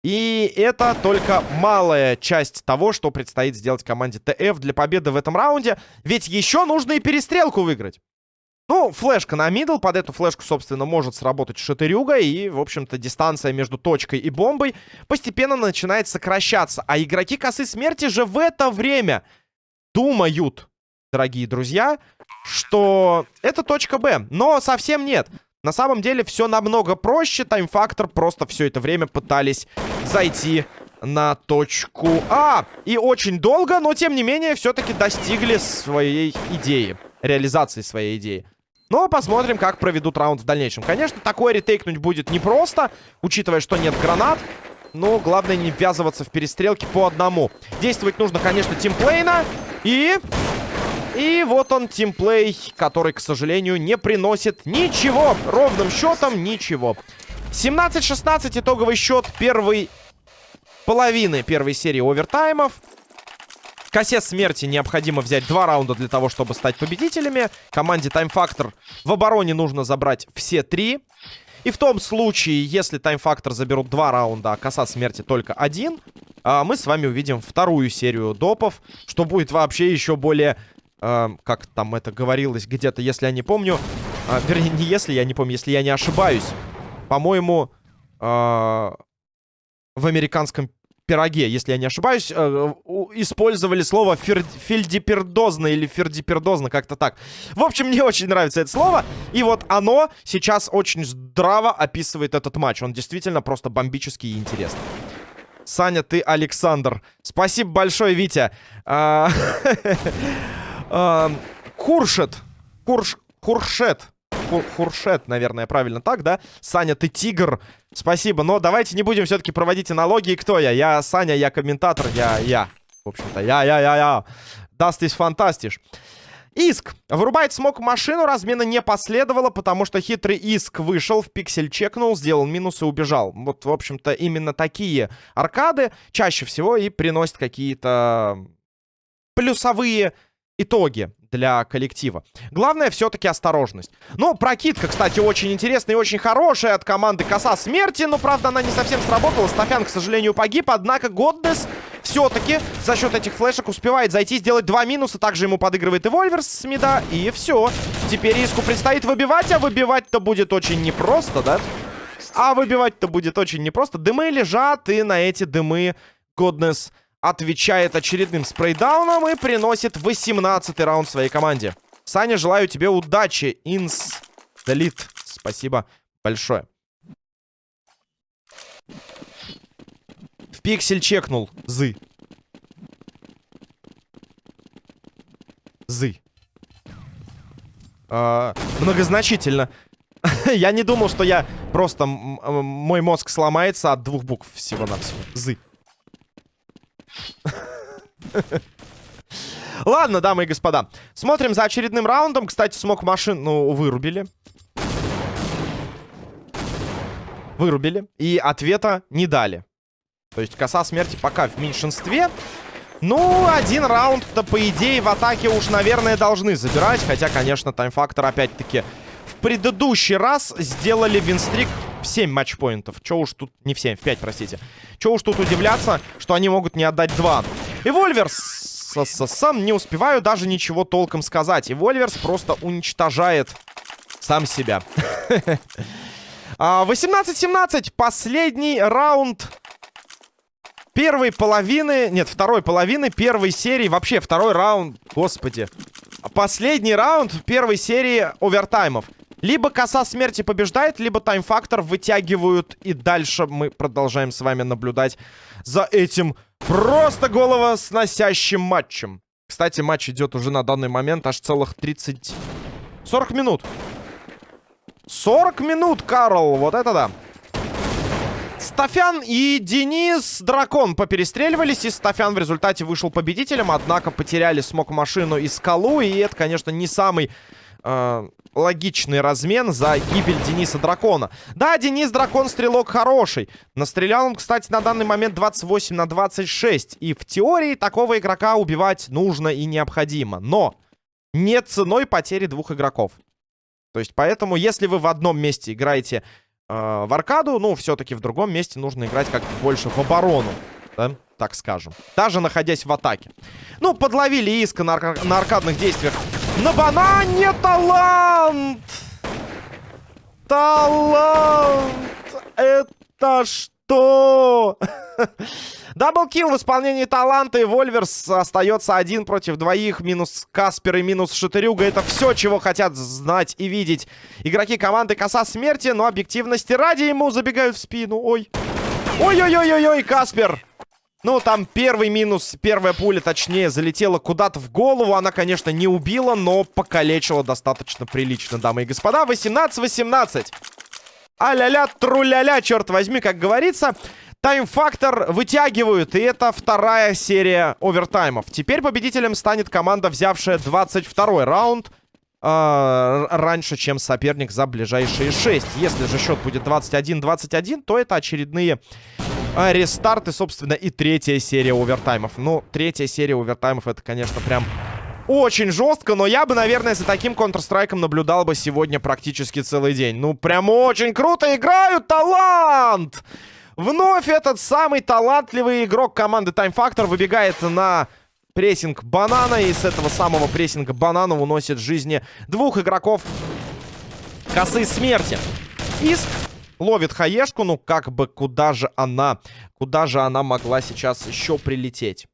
И это только малая часть того, что предстоит сделать команде ТФ для победы в этом раунде. Ведь еще нужно и перестрелку выиграть. Ну, флешка на мидл. Под эту флешку, собственно, может сработать шатырюга. И, в общем-то, дистанция между точкой и бомбой постепенно начинает сокращаться. А игроки косы смерти же в это время думают, дорогие друзья, что это точка Б. Но совсем нет. На самом деле все намного проще. Таймфактор просто все это время пытались зайти на точку А. И очень долго, но тем не менее все-таки достигли своей идеи. Реализации своей идеи. Но посмотрим, как проведут раунд в дальнейшем. Конечно, такое ретейкнуть будет непросто, учитывая, что нет гранат. Но главное не ввязываться в перестрелки по одному. Действовать нужно, конечно, тимплейна. И и вот он, тимплей, который, к сожалению, не приносит ничего. Ровным счетом ничего. 17-16 итоговый счет первой половины первой серии овертаймов. Косе смерти необходимо взять два раунда для того, чтобы стать победителями. Команде Time Factor в обороне нужно забрать все три. И в том случае, если Factor заберут два раунда, а коса смерти только один, а, мы с вами увидим вторую серию допов, что будет вообще еще более э, как там это говорилось где-то, если я не помню. Э, вернее, не если я не помню, если я не ошибаюсь. По-моему, в американском пироге, если я не ошибаюсь, э, использовали слово фер фельдипердозно или фердипердозно, как-то так. В общем, мне очень нравится это слово. И вот оно сейчас очень здраво описывает этот матч. Он действительно просто бомбический и интересный. Саня, ты Александр. Спасибо большое, Витя. А, Куршет. Курш... Куршет. Хуршет, наверное, правильно так, да? Саня, ты тигр. Спасибо. Но давайте не будем все-таки проводить аналогии. Кто я? Я Саня, я комментатор, я я. В общем-то, я-я-я-я. Das ist fantastisch. Иск. Вырубает смог машину, размена не последовало, потому что хитрый Иск вышел, в пиксель чекнул, сделал минус и убежал. Вот, в общем-то, именно такие аркады чаще всего и приносят какие-то плюсовые итоги для коллектива. Главное все-таки осторожность. Ну, прокидка, кстати, очень интересная и очень хорошая от команды Коса Смерти. Но, правда, она не совсем сработала. Стафян, к сожалению, погиб. Однако Годнес все-таки за счет этих флешек успевает зайти, сделать два минуса. Также ему подыгрывает и Вольверс с мида. И все. Теперь Иску предстоит выбивать, а выбивать-то будет очень непросто, да? А выбивать-то будет очень непросто. Дымы лежат, и на эти дымы Годнес отвечает очередным спрейдауном и приносит 18 раунд своей команде. Саня, желаю тебе удачи. Инс Делит. Спасибо большое. В пиксель чекнул. Зы. Зы. А, многозначительно. я не думал, что я просто... Мой мозг сломается от двух букв всего-навсего. Зы. Ладно, дамы и господа. Смотрим за очередным раундом. Кстати, смог машину ну, вырубили. Вырубили. И ответа не дали. То есть коса смерти пока в меньшинстве. Ну, один раунд-то, по идее, в атаке уж, наверное, должны забирать. Хотя, конечно, таймфактор опять-таки в предыдущий раз сделали винстрик в 7 матчпоинтов. Че уж тут... Не в 7, в 5, простите. Че уж тут удивляться, что они могут не отдать 2. И Вольверс... Сам не успеваю даже ничего толком сказать. И Вольверс просто уничтожает сам себя. 18-17. А, Последний раунд первой половины... Нет, второй половины первой серии. Вообще, второй раунд. Господи. последний раунд первой серии овертаймов. Либо коса смерти побеждает, либо тайм-фактор вытягивают. И дальше мы продолжаем с вами наблюдать за этим просто головосносящим матчем. Кстати, матч идет уже на данный момент аж целых 30... 40 минут. 40 минут, Карл, вот это да. Стафян и Денис Дракон поперестреливались, и Стафян в результате вышел победителем, однако потеряли смог-машину и скалу, и это, конечно, не самый э, логичный размен за гибель Дениса Дракона. Да, Денис Дракон стрелок хороший. Настрелял он, кстати, на данный момент 28 на 26. И в теории такого игрока убивать нужно и необходимо. Но не ценой потери двух игроков. То есть, поэтому, если вы в одном месте играете э, в аркаду, ну, все-таки в другом месте нужно играть как-то больше в оборону. Да? Так скажем. Даже находясь в атаке. Ну, подловили иска на, арка на аркадных действиях на банане талант! Талант! Это что? Даблкил в исполнении таланта, и Вольверс остается один против двоих. Минус Каспер и минус Шатырюга. Это все, чего хотят знать и видеть игроки команды Коса Смерти. Но объективности ради ему забегают в спину. Ой. Ой-ой-ой-ой-ой, Каспер. Ну, там первый минус, первая пуля, точнее, залетела куда-то в голову. Она, конечно, не убила, но покалечила достаточно прилично, дамы и господа. 18-18. А-ля-ля, тру-ля-ля, черт возьми, как говорится. Тайм-фактор вытягивают, и это вторая серия овертаймов. Теперь победителем станет команда, взявшая 22 раунд э, раньше, чем соперник за ближайшие 6. Если же счет будет 21-21, то это очередные а, рестарт и, собственно, и третья серия овертаймов. Ну, третья серия овертаймов, это, конечно, прям очень жестко, но я бы, наверное, за таким Counter-Strike наблюдал бы сегодня практически целый день. Ну, прям очень круто играют! Талант! Вновь этот самый талантливый игрок команды Time Factor выбегает на прессинг банана. И с этого самого прессинга банана уносит жизни двух игроков косы смерти. Иск Ловит хаешку, ну как бы куда же она, куда же она могла сейчас еще прилететь?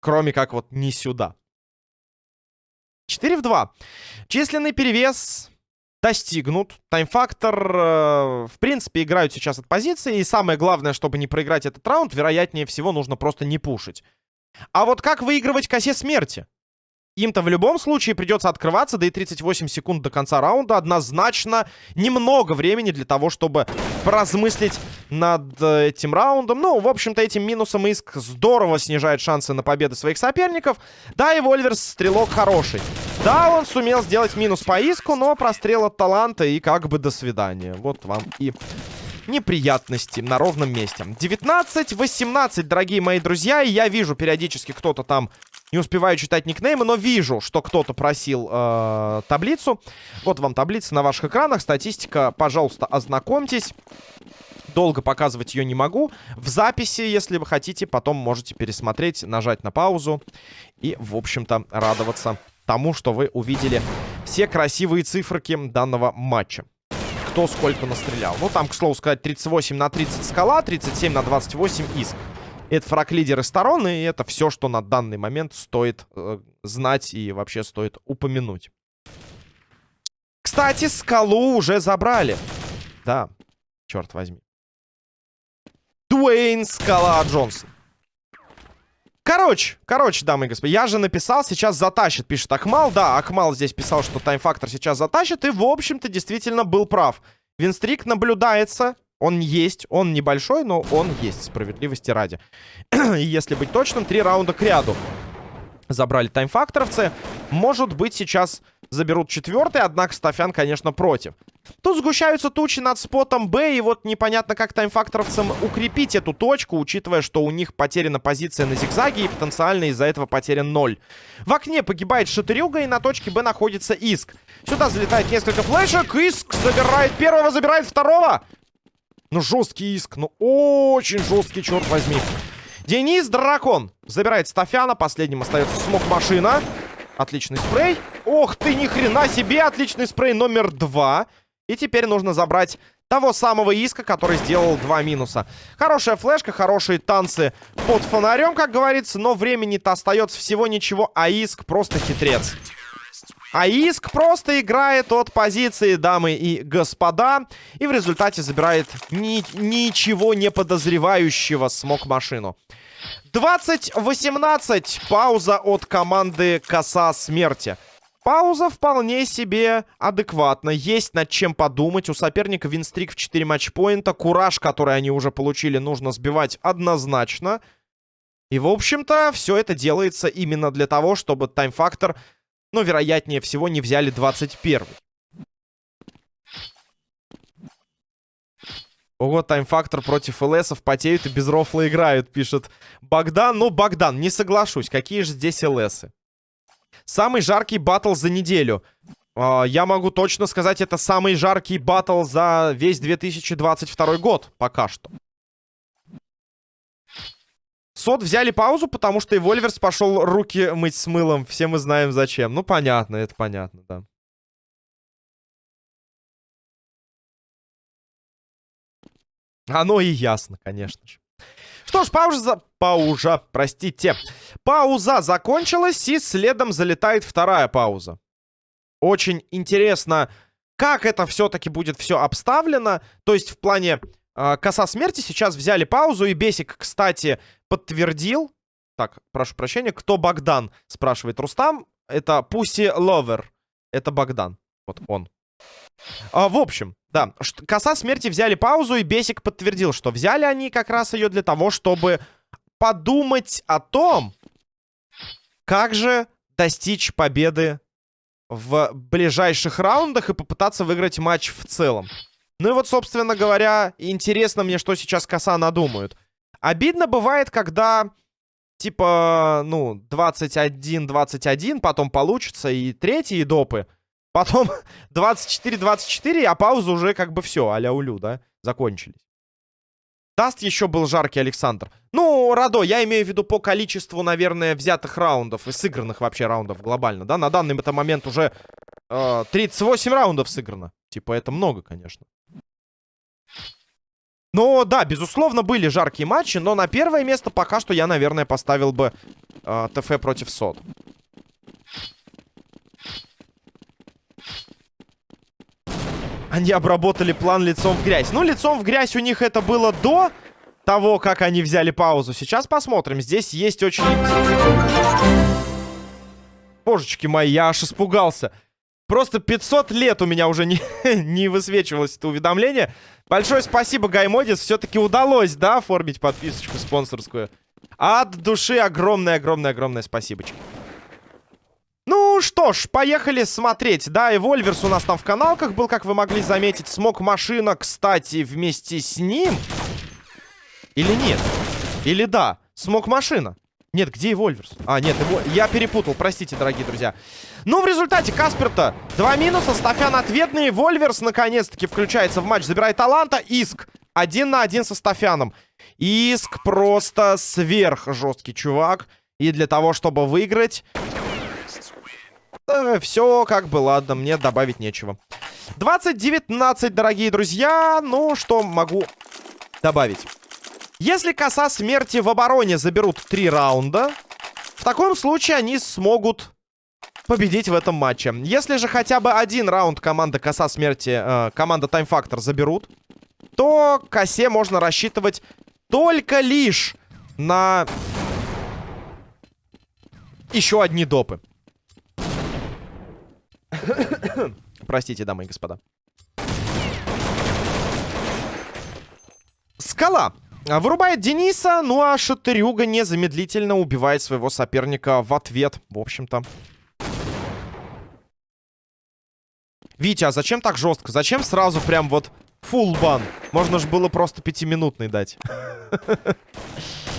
Кроме как вот не сюда. 4 в 2. Численный перевес достигнут. Таймфактор, э, в принципе, играют сейчас от позиции. И самое главное, чтобы не проиграть этот раунд, вероятнее всего, нужно просто не пушить. А вот как выигрывать косе смерти? Им-то в любом случае придется открываться, да и 38 секунд до конца раунда однозначно немного времени для того, чтобы поразмыслить над э, этим раундом. Ну, в общем-то, этим минусом Иск здорово снижает шансы на победы своих соперников. Да, и Вольверс стрелок хороший. Да, он сумел сделать минус по Иску, но прострел от таланта и как бы до свидания. Вот вам и неприятности на ровном месте. 19-18, дорогие мои друзья. И я вижу периодически кто-то там... Не успеваю читать никнеймы, но вижу, что кто-то просил э, таблицу. Вот вам таблица на ваших экранах. Статистика, пожалуйста, ознакомьтесь. Долго показывать ее не могу. В записи, если вы хотите, потом можете пересмотреть, нажать на паузу. И, в общем-то, радоваться тому, что вы увидели все красивые циферки данного матча кто сколько настрелял. Ну, там, к слову сказать, 38 на 30 скала, 37 на 28 иск. Это фраг лидеры сторон, и это все, что на данный момент стоит э, знать и вообще стоит упомянуть. Кстати, скалу уже забрали. Да, черт возьми. Дуэйн Скала Джонсон. Короче, короче, дамы и господа, я же написал, сейчас затащит, пишет Акмал. Да, Акмал здесь писал, что таймфактор сейчас затащит, и, в общем-то, действительно был прав. Винстрик наблюдается, он есть, он небольшой, но он есть, справедливости ради. и если быть точным, три раунда к ряду забрали таймфакторовцы. Может быть, сейчас заберут четвертый, однако Стафян, конечно, против. Тут сгущаются тучи над спотом Б, и вот непонятно, как таймфакторовцам укрепить эту точку, учитывая, что у них потеряна позиция на зигзаге, и потенциально из-за этого потерян 0. В окне погибает Шатырюга, и на точке Б находится Иск. Сюда залетает несколько флешек, Иск забирает первого, забирает второго. Ну, жесткий Иск, ну, очень жесткий, черт возьми. Денис Дракон забирает Стафяна, последним остается смог-машина. Отличный спрей. Ох ты, ни хрена себе, отличный спрей номер два. И теперь нужно забрать того самого Иска, который сделал два минуса. Хорошая флешка, хорошие танцы под фонарем, как говорится, но времени-то остается всего ничего, а Иск просто хитрец. А Иск просто играет от позиции дамы и господа. И в результате забирает ни ничего не подозревающего смог машину. 20-18. Пауза от команды Коса Смерти. Пауза вполне себе адекватна. Есть над чем подумать. У соперника винстрик в 4 матчпоинта. Кураж, который они уже получили, нужно сбивать однозначно. И, в общем-то, все это делается именно для того, чтобы тайм-фактор, ну, вероятнее всего, не взяли 21 -й. Ого, тайм-фактор против ЛСов потеют и без рофла играют, пишет Богдан. Ну, Богдан, не соглашусь. Какие же здесь ЛСы? Самый жаркий батл за неделю. Uh, я могу точно сказать, это самый жаркий батл за весь 2022 год. Пока что. Сот взяли паузу, потому что и Вольверс пошел руки мыть с мылом. Все мы знаем зачем. Ну, понятно, это понятно, да. Оно и ясно, конечно же. Что ж, пауза... Пауза, простите. Пауза закончилась, и следом залетает вторая пауза. Очень интересно, как это все-таки будет все обставлено. То есть в плане коса смерти сейчас взяли паузу, и Бесик, кстати, подтвердил... Так, прошу прощения, кто Богдан, спрашивает Рустам. Это Пуси Ловер. Это Богдан. Вот он. А, в общем, да, коса смерти взяли паузу, и Бесик подтвердил, что взяли они как раз ее для того, чтобы подумать о том, как же достичь победы в ближайших раундах и попытаться выиграть матч в целом. Ну и вот, собственно говоря, интересно мне, что сейчас коса надумают. Обидно бывает, когда, типа, ну, 21-21, потом получится и третьи допы. Потом 24-24, а пауза уже как бы все, а-ля улю, да, закончились. Даст еще был жаркий Александр. Ну, Радо, я имею в виду по количеству, наверное, взятых раундов и сыгранных вообще раундов глобально, да? На данный момент уже э, 38 раундов сыграно. Типа, это много, конечно. Но, да, безусловно, были жаркие матчи, но на первое место пока что я, наверное, поставил бы э, ТФ против СОД. Они обработали план лицом в грязь. Ну, лицом в грязь у них это было до того, как они взяли паузу. Сейчас посмотрим. Здесь есть очень... Божечки мои, я аж испугался. Просто 500 лет у меня уже не, не высвечивалось это уведомление. Большое спасибо, Гаймодис. Все-таки удалось, да, оформить подписочку спонсорскую. От души огромное-огромное-огромное спасибочки. Ну что ж, поехали смотреть. Да, и Вольверс у нас там в каналках был, как вы могли заметить. Смог машина, кстати, вместе с ним. Или нет? Или да? Смог машина. Нет, где и Вольверс? А, нет, его... я перепутал, простите, дорогие друзья. Ну, в результате Каспер-то два минуса, Стафян ответный. Вольверс, наконец-таки, включается в матч, забирает таланта. Иск один на один со Стафяном. Иск просто сверх жесткий чувак. И для того, чтобы выиграть, Э, все как бы, ладно, мне добавить нечего. 20-19, дорогие друзья. Ну, что могу добавить? Если коса смерти в обороне заберут три раунда, в таком случае они смогут победить в этом матче. Если же хотя бы один раунд команда коса смерти, э, команда Time Factor заберут, то косе можно рассчитывать только лишь на еще одни допы. Простите, дамы и господа. Скала. Вырубает Дениса, ну а Шатырюга незамедлительно убивает своего соперника в ответ. В общем-то. Витя, а зачем так жестко? Зачем сразу прям вот фулл бан? Можно же было просто пятиминутный дать.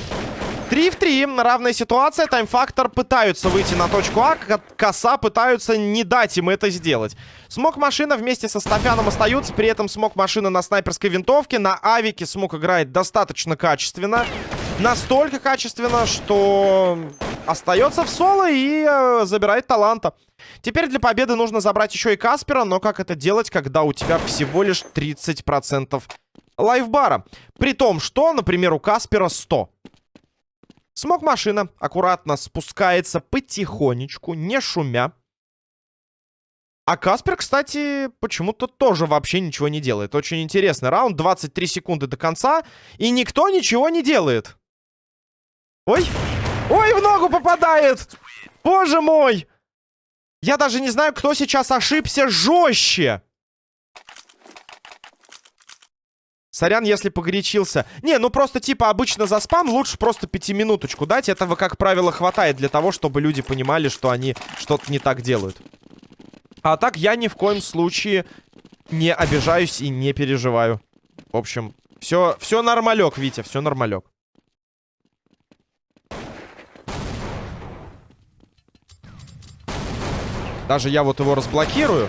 3 в 3. Равная ситуация. Таймфактор пытаются выйти на точку А. Коса пытаются не дать им это сделать. Смог машина вместе со Стафяном остаются. При этом смог машина на снайперской винтовке. На авике смог играет достаточно качественно. Настолько качественно, что остается в соло и э, забирает таланта. Теперь для победы нужно забрать еще и Каспера. Но как это делать, когда у тебя всего лишь 30% лайфбара? При том, что, например, у Каспера 100. Смог машина аккуратно спускается потихонечку, не шумя. А Каспер, кстати, почему-то тоже вообще ничего не делает. Очень интересный раунд. 23 секунды до конца. И никто ничего не делает. Ой. Ой, в ногу попадает. Боже мой. Я даже не знаю, кто сейчас ошибся жестче. Сорян, если погорячился. Не, ну просто типа обычно за спам лучше просто пятиминуточку дать. Этого, как правило, хватает для того, чтобы люди понимали, что они что-то не так делают. А так я ни в коем случае не обижаюсь и не переживаю. В общем, все, все нормалек, Витя, все нормалек. Даже я вот его разблокирую.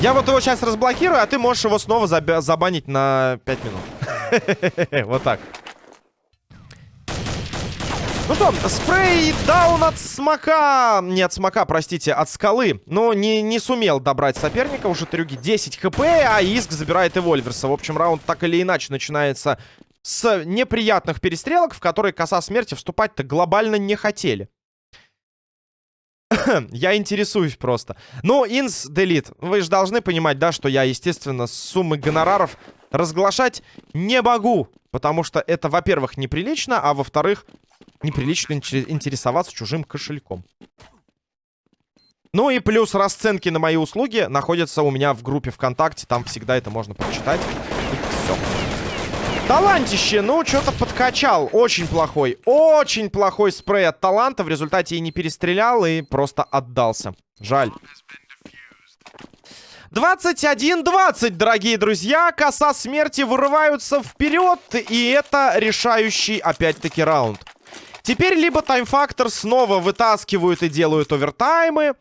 Я вот его сейчас разблокирую, а ты можешь его снова забанить на 5 минут. Вот так. Ну что, спрей даун от смока. Не от смока, простите, от скалы. Но не, не сумел добрать соперника. Уже трюги 10 хп, а Иск забирает Эвольверса. В общем, раунд так или иначе начинается с неприятных перестрелок, в которые коса смерти вступать-то глобально не хотели. я интересуюсь просто. Ну, инс делит. Вы же должны понимать, да, что я, естественно, суммы гонораров разглашать не могу. Потому что это, во-первых, неприлично, а во-вторых, неприлично интересоваться чужим кошельком. Ну и плюс расценки на мои услуги находятся у меня в группе ВКонтакте. Там всегда это можно прочитать. все. Талантище, ну, что-то подкачал. Очень плохой, очень плохой спрей от таланта. В результате и не перестрелял, и просто отдался. Жаль. 21-20, дорогие друзья. Коса смерти вырываются вперед. И это решающий, опять-таки, раунд. Теперь либо таймфактор снова вытаскивают и делают овертаймы,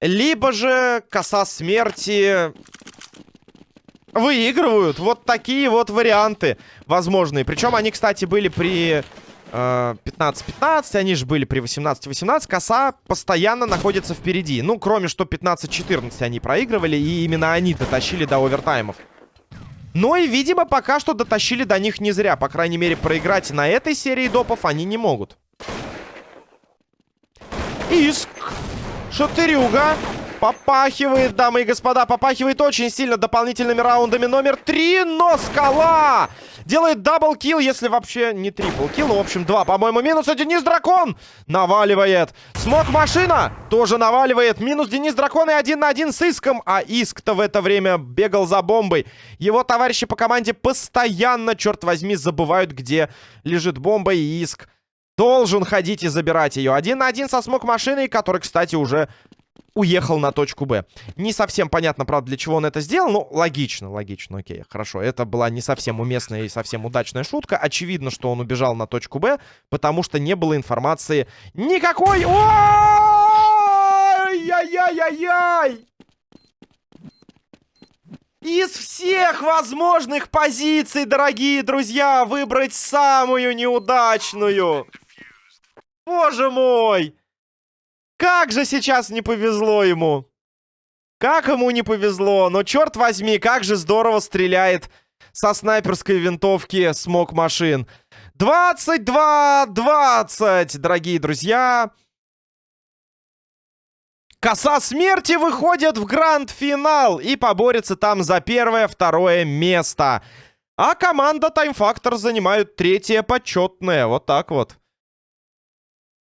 либо же коса смерти выигрывают. Вот такие вот варианты возможные. Причем они, кстати, были при 15-15, э, они же были при 18-18. Коса постоянно находится впереди. Ну, кроме что 15-14 они проигрывали, и именно они дотащили до овертаймов. Но и, видимо, пока что дотащили до них не зря. По крайней мере, проиграть на этой серии допов они не могут. Иск. Шатырюга. Попахивает, дамы и господа, попахивает очень сильно дополнительными раундами номер три, но скала делает double kill, если вообще не triple kill, ну, в общем, два, по-моему, минус, а Денис Дракон наваливает. Смог машина тоже наваливает, минус Денис Дракон и один на один с Иском, а Иск-то в это время бегал за бомбой. Его товарищи по команде постоянно, черт возьми, забывают, где лежит бомба, и Иск должен ходить и забирать ее. Один на один со смог машиной, который, кстати, уже уехал на точку Б. Не совсем понятно, правда, для чего он это сделал, но логично, логично, окей, хорошо. Это была не совсем уместная и совсем удачная шутка. Очевидно, что он убежал на точку Б, потому что не было информации никакой... Ой-яй-яй-яй-яй! Из всех возможных позиций, дорогие друзья, выбрать самую неудачную. Боже мой! Как же сейчас не повезло ему. Как ему не повезло. Но черт возьми, как же здорово стреляет со снайперской винтовки смог машин. 22-20, дорогие друзья. Коса смерти выходит в гранд-финал и поборется там за первое-второе место. А команда Time Factor занимают третье почетное. Вот так вот.